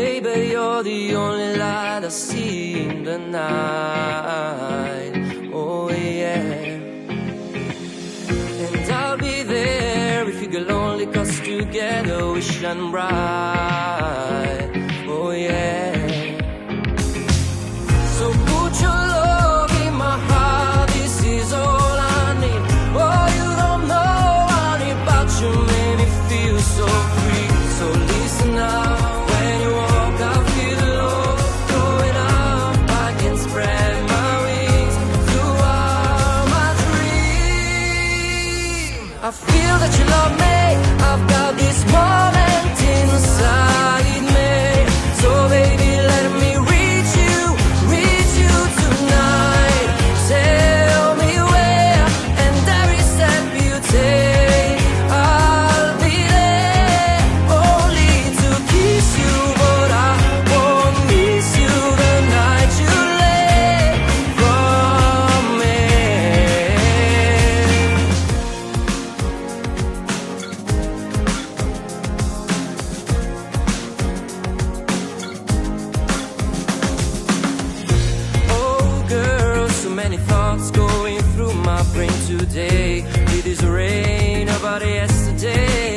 Baby, you're the only light I see in the night. Oh yeah. And I'll be there if you get lonely Cause together we shine bright I feel that you love me. many thoughts going through my brain today. It is rain about yesterday.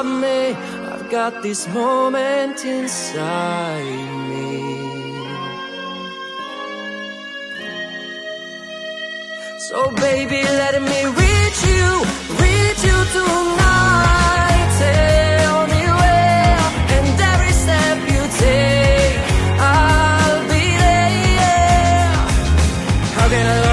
of me. I've got this moment inside me. So baby, let me reach you, reach you tonight. Tell me where, and every step you take. I'll be there. How can I